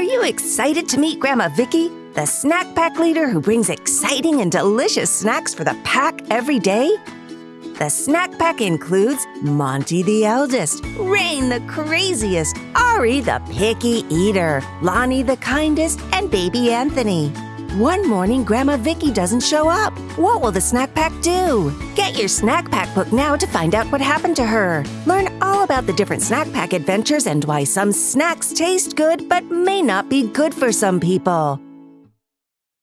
Are you excited to meet Grandma Vicky, the snack pack leader who brings exciting and delicious snacks for the pack every day? The snack pack includes Monty the eldest, Rain the craziest, Ari the picky eater, Lonnie the kindest, and baby Anthony. One morning, Grandma Vicky doesn't show up. What will the snack pack do? Get your snack pack book now to find out what happened to her. Learn all about the different snack pack adventures and why some snacks taste good but may not be good for some people.